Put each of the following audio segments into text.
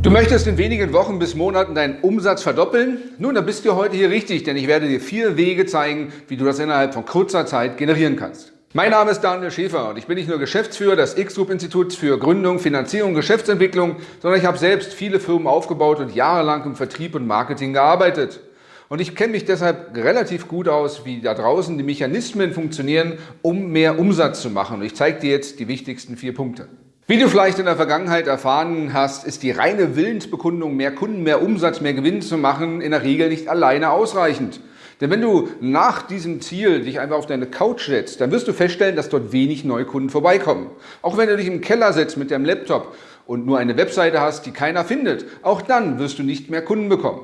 Du möchtest in wenigen Wochen bis Monaten deinen Umsatz verdoppeln? Nun, dann bist du heute hier richtig, denn ich werde dir vier Wege zeigen, wie du das innerhalb von kurzer Zeit generieren kannst. Mein Name ist Daniel Schäfer und ich bin nicht nur Geschäftsführer des X-Group-Instituts für Gründung, Finanzierung und Geschäftsentwicklung, sondern ich habe selbst viele Firmen aufgebaut und jahrelang im Vertrieb und Marketing gearbeitet. Und ich kenne mich deshalb relativ gut aus, wie da draußen die Mechanismen funktionieren, um mehr Umsatz zu machen. Und ich zeige dir jetzt die wichtigsten vier Punkte. Wie du vielleicht in der Vergangenheit erfahren hast, ist die reine Willensbekundung, mehr Kunden, mehr Umsatz, mehr Gewinn zu machen, in der Regel nicht alleine ausreichend. Denn wenn du nach diesem Ziel dich einfach auf deine Couch setzt, dann wirst du feststellen, dass dort wenig Neukunden vorbeikommen. Auch wenn du dich im Keller setzt mit deinem Laptop und nur eine Webseite hast, die keiner findet, auch dann wirst du nicht mehr Kunden bekommen.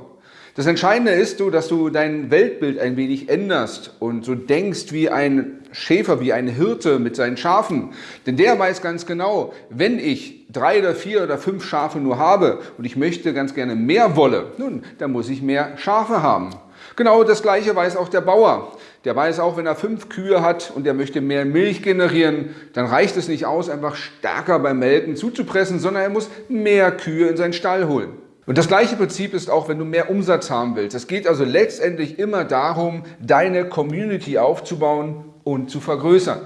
Das Entscheidende ist, dass du dein Weltbild ein wenig änderst und so denkst wie ein Schäfer, wie ein Hirte mit seinen Schafen. Denn der weiß ganz genau, wenn ich drei oder vier oder fünf Schafe nur habe und ich möchte ganz gerne mehr Wolle, nun, dann muss ich mehr Schafe haben. Genau das Gleiche weiß auch der Bauer. Der weiß auch, wenn er fünf Kühe hat und er möchte mehr Milch generieren, dann reicht es nicht aus, einfach stärker beim Melken zuzupressen, sondern er muss mehr Kühe in seinen Stall holen. Und das gleiche Prinzip ist auch, wenn du mehr Umsatz haben willst. Es geht also letztendlich immer darum, deine Community aufzubauen und zu vergrößern.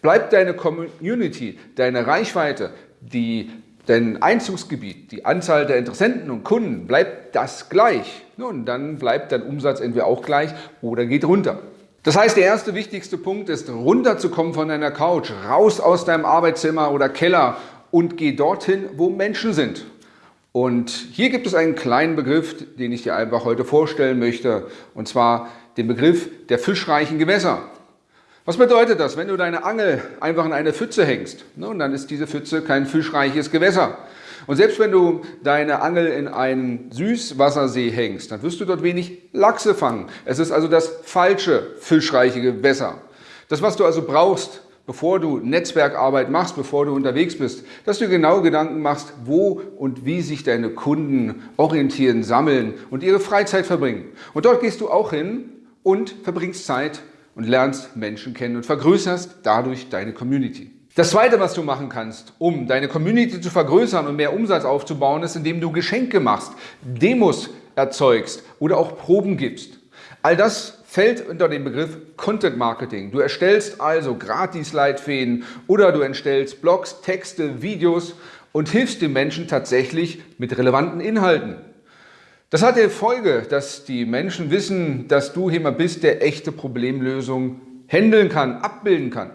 Bleibt deine Community, deine Reichweite, die, dein Einzugsgebiet, die Anzahl der Interessenten und Kunden, bleibt das gleich. Nun, dann bleibt dein Umsatz entweder auch gleich oder geht runter. Das heißt, der erste wichtigste Punkt ist, runterzukommen von deiner Couch, raus aus deinem Arbeitszimmer oder Keller und geh dorthin, wo Menschen sind. Und hier gibt es einen kleinen Begriff, den ich dir einfach heute vorstellen möchte, und zwar den Begriff der fischreichen Gewässer. Was bedeutet das? Wenn du deine Angel einfach in eine Pfütze hängst, nun, dann ist diese Pfütze kein fischreiches Gewässer. Und selbst wenn du deine Angel in einen Süßwassersee hängst, dann wirst du dort wenig Lachse fangen. Es ist also das falsche fischreiche Gewässer. Das, was du also brauchst, bevor du Netzwerkarbeit machst, bevor du unterwegs bist, dass du genau Gedanken machst, wo und wie sich deine Kunden orientieren, sammeln und ihre Freizeit verbringen. Und dort gehst du auch hin und verbringst Zeit und lernst Menschen kennen und vergrößerst dadurch deine Community. Das Zweite, was du machen kannst, um deine Community zu vergrößern und mehr Umsatz aufzubauen, ist, indem du Geschenke machst, Demos erzeugst oder auch Proben gibst. All das fällt unter den Begriff Content Marketing. Du erstellst also Gratis-Leitfäden oder du erstellst Blogs, Texte, Videos und hilfst den Menschen tatsächlich mit relevanten Inhalten. Das hat die Folge, dass die Menschen wissen, dass du jemand bist, der echte Problemlösungen handeln kann, abbilden kann.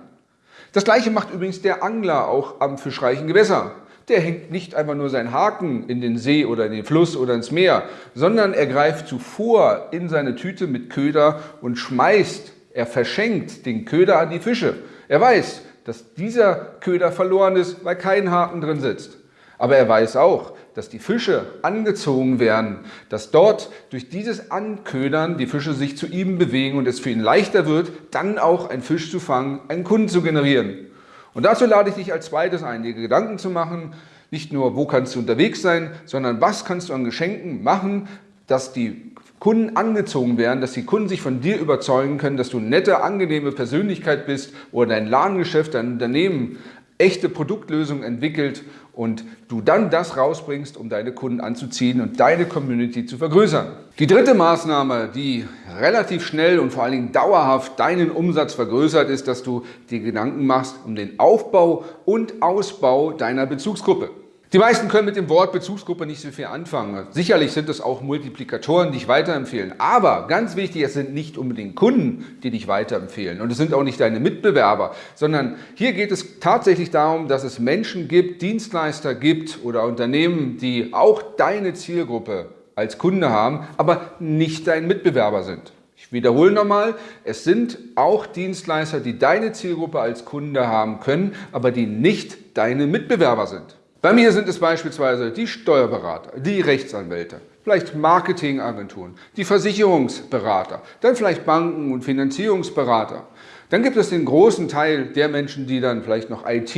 Das gleiche macht übrigens der Angler auch am fischreichen Gewässer der hängt nicht einfach nur seinen Haken in den See oder in den Fluss oder ins Meer, sondern er greift zuvor in seine Tüte mit Köder und schmeißt, er verschenkt den Köder an die Fische. Er weiß, dass dieser Köder verloren ist, weil kein Haken drin sitzt. Aber er weiß auch, dass die Fische angezogen werden, dass dort durch dieses Anködern die Fische sich zu ihm bewegen und es für ihn leichter wird, dann auch einen Fisch zu fangen, einen Kunden zu generieren. Und dazu lade ich dich als zweites ein, dir Gedanken zu machen, nicht nur, wo kannst du unterwegs sein, sondern was kannst du an Geschenken machen, dass die Kunden angezogen werden, dass die Kunden sich von dir überzeugen können, dass du eine nette, angenehme Persönlichkeit bist oder dein Ladengeschäft, dein Unternehmen echte Produktlösungen entwickelt und du dann das rausbringst, um deine Kunden anzuziehen und deine Community zu vergrößern. Die dritte Maßnahme, die relativ schnell und vor allen Dingen dauerhaft deinen Umsatz vergrößert, ist, dass du dir Gedanken machst um den Aufbau und Ausbau deiner Bezugsgruppe. Die meisten können mit dem Wort Bezugsgruppe nicht so viel anfangen. Sicherlich sind es auch Multiplikatoren, die dich weiterempfehlen. Aber ganz wichtig, es sind nicht unbedingt Kunden, die dich weiterempfehlen. Und es sind auch nicht deine Mitbewerber, sondern hier geht es tatsächlich darum, dass es Menschen gibt, Dienstleister gibt oder Unternehmen, die auch deine Zielgruppe als Kunde haben, aber nicht dein Mitbewerber sind. Ich wiederhole nochmal, es sind auch Dienstleister, die deine Zielgruppe als Kunde haben können, aber die nicht deine Mitbewerber sind. Bei mir sind es beispielsweise die Steuerberater, die Rechtsanwälte, vielleicht Marketingagenturen, die Versicherungsberater, dann vielleicht Banken und Finanzierungsberater. Dann gibt es den großen Teil der Menschen, die dann vielleicht noch IT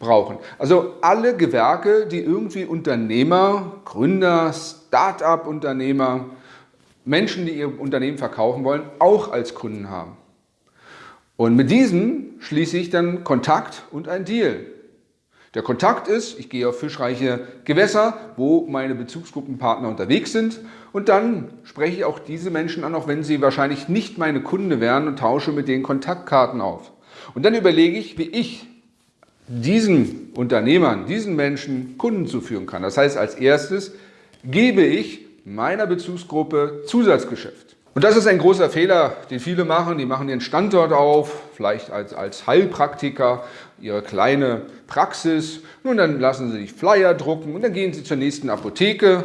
brauchen. Also alle Gewerke, die irgendwie Unternehmer, Gründer, Start-up-Unternehmer, Menschen, die ihr Unternehmen verkaufen wollen, auch als Kunden haben. Und mit diesen schließe ich dann Kontakt und ein Deal. Der Kontakt ist, ich gehe auf fischreiche Gewässer, wo meine Bezugsgruppenpartner unterwegs sind und dann spreche ich auch diese Menschen an, auch wenn sie wahrscheinlich nicht meine Kunde wären und tausche mit denen Kontaktkarten auf. Und dann überlege ich, wie ich diesen Unternehmern, diesen Menschen Kunden zuführen kann. Das heißt, als erstes gebe ich meiner Bezugsgruppe Zusatzgeschäft. Und das ist ein großer Fehler, den viele machen. Die machen ihren Standort auf, vielleicht als, als Heilpraktiker, ihre kleine Praxis. Nun, dann lassen sie sich Flyer drucken und dann gehen sie zur nächsten Apotheke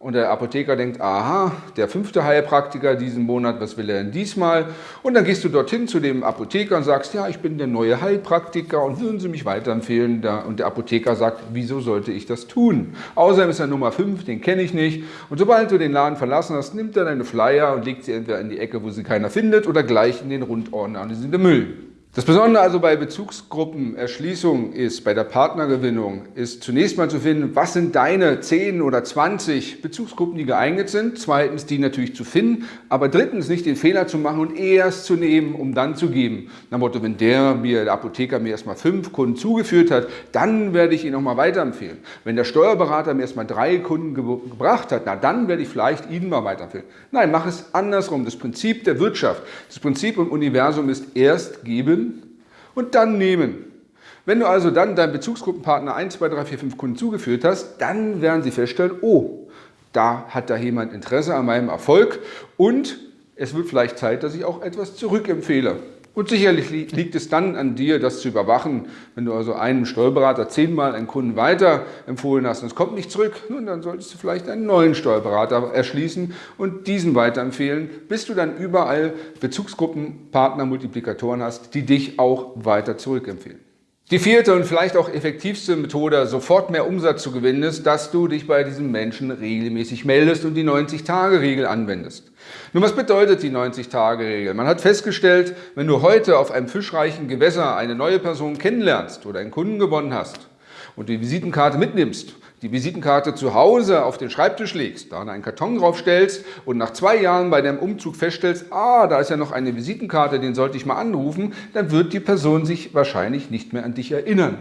und der Apotheker denkt, aha, der fünfte Heilpraktiker diesen Monat, was will er denn diesmal? Und dann gehst du dorthin zu dem Apotheker und sagst, ja, ich bin der neue Heilpraktiker und würden Sie mich weiterempfehlen? Und der Apotheker sagt, wieso sollte ich das tun? Außerdem ist er Nummer 5, den kenne ich nicht. Und sobald du den Laden verlassen hast, nimmt er deine Flyer und legt sie entweder in die Ecke, wo sie keiner findet, oder gleich in den Rundordner und in den Müll. Das Besondere also bei Bezugsgruppenerschließung ist, bei der Partnergewinnung, ist zunächst mal zu finden, was sind deine 10 oder 20 Bezugsgruppen, die geeignet sind. Zweitens, die natürlich zu finden. Aber drittens, nicht den Fehler zu machen und erst zu nehmen, um dann zu geben. Nach Motto, wenn der mir, der Apotheker mir erstmal fünf Kunden zugeführt hat, dann werde ich ihn nochmal weiterempfehlen. Wenn der Steuerberater mir erstmal drei Kunden ge gebracht hat, na dann werde ich vielleicht ihn mal weiterempfehlen. Nein, mach es andersrum. Das Prinzip der Wirtschaft, das Prinzip im Universum ist erst geben, und dann nehmen. Wenn du also dann deinem Bezugsgruppenpartner 1, 2, 3, 4, 5 Kunden zugeführt hast, dann werden sie feststellen, oh, da hat da jemand Interesse an meinem Erfolg und es wird vielleicht Zeit, dass ich auch etwas zurückempfehle. Und sicherlich liegt es dann an dir, das zu überwachen. Wenn du also einem Steuerberater zehnmal einen Kunden weiter empfohlen hast und es kommt nicht zurück, nun, dann solltest du vielleicht einen neuen Steuerberater erschließen und diesen weiterempfehlen, bis du dann überall Bezugsgruppenpartner, Multiplikatoren hast, die dich auch weiter zurückempfehlen. Die vierte und vielleicht auch effektivste Methode, sofort mehr Umsatz zu gewinnen, ist, dass du dich bei diesen Menschen regelmäßig meldest und die 90-Tage-Regel anwendest. Nun, was bedeutet die 90-Tage-Regel? Man hat festgestellt, wenn du heute auf einem fischreichen Gewässer eine neue Person kennenlernst oder einen Kunden gewonnen hast und die Visitenkarte mitnimmst die Visitenkarte zu Hause auf den Schreibtisch legst, da einen Karton draufstellst und nach zwei Jahren bei deinem Umzug feststellst, ah, da ist ja noch eine Visitenkarte, den sollte ich mal anrufen, dann wird die Person sich wahrscheinlich nicht mehr an dich erinnern.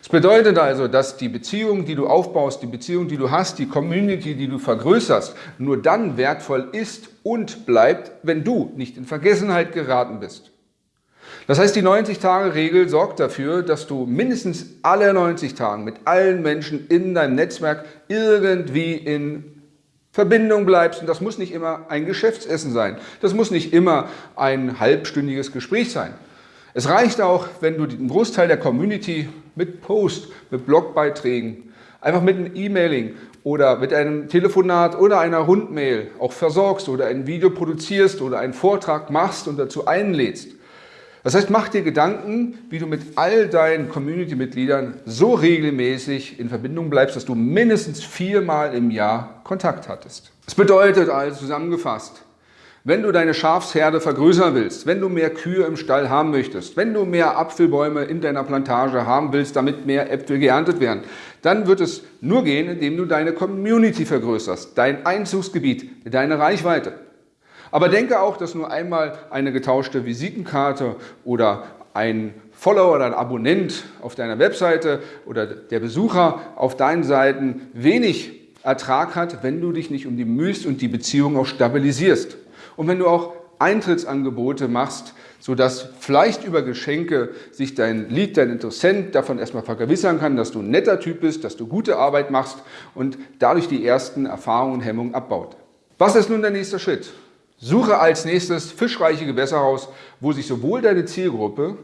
Das bedeutet also, dass die Beziehung, die du aufbaust, die Beziehung, die du hast, die Community, die du vergrößerst, nur dann wertvoll ist und bleibt, wenn du nicht in Vergessenheit geraten bist. Das heißt, die 90-Tage-Regel sorgt dafür, dass du mindestens alle 90 Tage mit allen Menschen in deinem Netzwerk irgendwie in Verbindung bleibst. Und das muss nicht immer ein Geschäftsessen sein. Das muss nicht immer ein halbstündiges Gespräch sein. Es reicht auch, wenn du den Großteil der Community mit Post, mit Blogbeiträgen, einfach mit einem E-Mailing oder mit einem Telefonat oder einer Rundmail auch versorgst oder ein Video produzierst oder einen Vortrag machst und dazu einlädst. Das heißt, mach dir Gedanken, wie du mit all deinen Community-Mitgliedern so regelmäßig in Verbindung bleibst, dass du mindestens viermal im Jahr Kontakt hattest. Das bedeutet also zusammengefasst, wenn du deine Schafsherde vergrößern willst, wenn du mehr Kühe im Stall haben möchtest, wenn du mehr Apfelbäume in deiner Plantage haben willst, damit mehr Äpfel geerntet werden, dann wird es nur gehen, indem du deine Community vergrößerst, dein Einzugsgebiet, deine Reichweite. Aber denke auch, dass nur einmal eine getauschte Visitenkarte oder ein Follower oder ein Abonnent auf deiner Webseite oder der Besucher auf deinen Seiten wenig Ertrag hat, wenn du dich nicht um die mühst und die Beziehung auch stabilisierst. Und wenn du auch Eintrittsangebote machst, sodass vielleicht über Geschenke sich dein Lied, dein Interessent davon erstmal vergewissern kann, dass du ein netter Typ bist, dass du gute Arbeit machst und dadurch die ersten Erfahrungen und Hemmungen abbaut. Was ist nun der nächste Schritt? Suche als nächstes fischreiche Gewässer aus, wo sich sowohl deine Zielgruppe,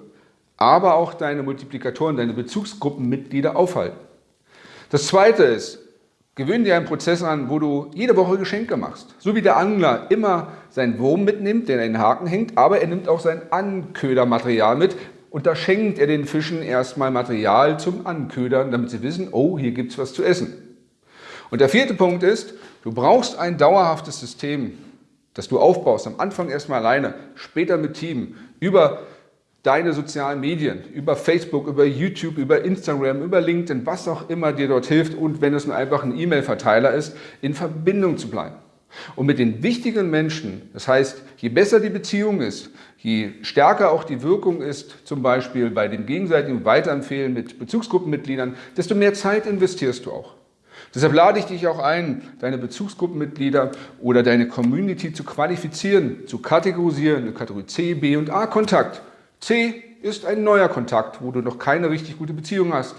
aber auch deine Multiplikatoren, deine Bezugsgruppenmitglieder aufhalten. Das zweite ist, gewöhne dir einen Prozess an, wo du jede Woche Geschenke machst. So wie der Angler immer seinen Wurm mitnimmt, der in den Haken hängt, aber er nimmt auch sein Anködermaterial mit und da schenkt er den Fischen erstmal Material zum Anködern, damit sie wissen, oh, hier gibt es was zu essen. Und der vierte Punkt ist, du brauchst ein dauerhaftes System, das du aufbaust, am Anfang erstmal alleine, später mit Team, über deine sozialen Medien, über Facebook, über YouTube, über Instagram, über LinkedIn, was auch immer dir dort hilft und wenn es nur einfach ein E-Mail-Verteiler ist, in Verbindung zu bleiben. Und mit den wichtigen Menschen, das heißt, je besser die Beziehung ist, je stärker auch die Wirkung ist, zum Beispiel bei dem gegenseitigen Weiterempfehlen mit Bezugsgruppenmitgliedern, desto mehr Zeit investierst du auch. Deshalb lade ich dich auch ein, deine Bezugsgruppenmitglieder oder deine Community zu qualifizieren, zu kategorisieren, in Kategorie C, B und A Kontakt. C ist ein neuer Kontakt, wo du noch keine richtig gute Beziehung hast.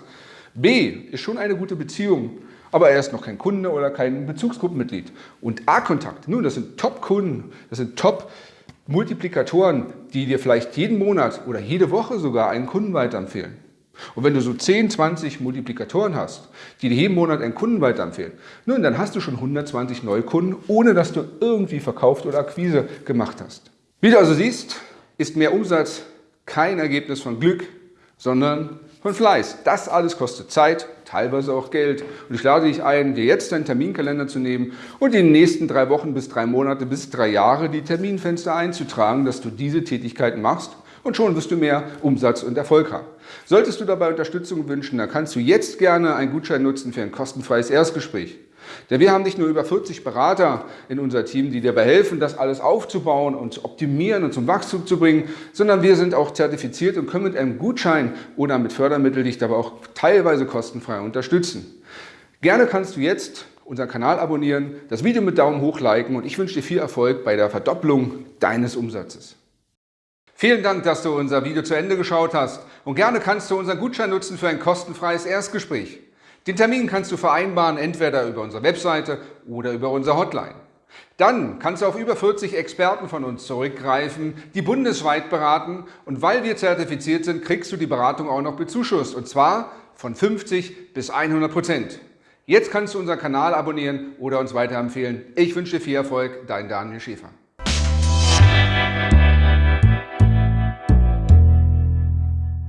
B ist schon eine gute Beziehung, aber er ist noch kein Kunde oder kein Bezugsgruppenmitglied. Und A-Kontakt, nun, das sind Top-Kunden, das sind Top-Multiplikatoren, die dir vielleicht jeden Monat oder jede Woche sogar einen Kunden weiterempfehlen. Und wenn du so 10, 20 Multiplikatoren hast, die dir jeden Monat einen Kunden weiterempfehlen, nun, dann hast du schon 120 neue Kunden, ohne dass du irgendwie verkauft oder Akquise gemacht hast. Wie du also siehst, ist mehr Umsatz kein Ergebnis von Glück, sondern von Fleiß. Das alles kostet Zeit, teilweise auch Geld. Und ich lade dich ein, dir jetzt deinen Terminkalender zu nehmen und in den nächsten drei Wochen bis drei Monate bis drei Jahre die Terminfenster einzutragen, dass du diese Tätigkeiten machst und schon wirst du mehr Umsatz und Erfolg haben. Solltest du dabei Unterstützung wünschen, dann kannst du jetzt gerne einen Gutschein nutzen für ein kostenfreies Erstgespräch. Denn wir haben nicht nur über 40 Berater in unser Team, die dir dabei helfen, das alles aufzubauen und zu optimieren und zum Wachstum zu bringen, sondern wir sind auch zertifiziert und können mit einem Gutschein oder mit Fördermitteln dich dabei auch teilweise kostenfrei unterstützen. Gerne kannst du jetzt unseren Kanal abonnieren, das Video mit Daumen hoch liken und ich wünsche dir viel Erfolg bei der Verdopplung deines Umsatzes. Vielen Dank, dass du unser Video zu Ende geschaut hast und gerne kannst du unseren Gutschein nutzen für ein kostenfreies Erstgespräch. Den Termin kannst du vereinbaren, entweder über unsere Webseite oder über unsere Hotline. Dann kannst du auf über 40 Experten von uns zurückgreifen, die bundesweit beraten und weil wir zertifiziert sind, kriegst du die Beratung auch noch bezuschusst und zwar von 50 bis 100 Prozent. Jetzt kannst du unseren Kanal abonnieren oder uns weiterempfehlen. Ich wünsche dir viel Erfolg, dein Daniel Schäfer.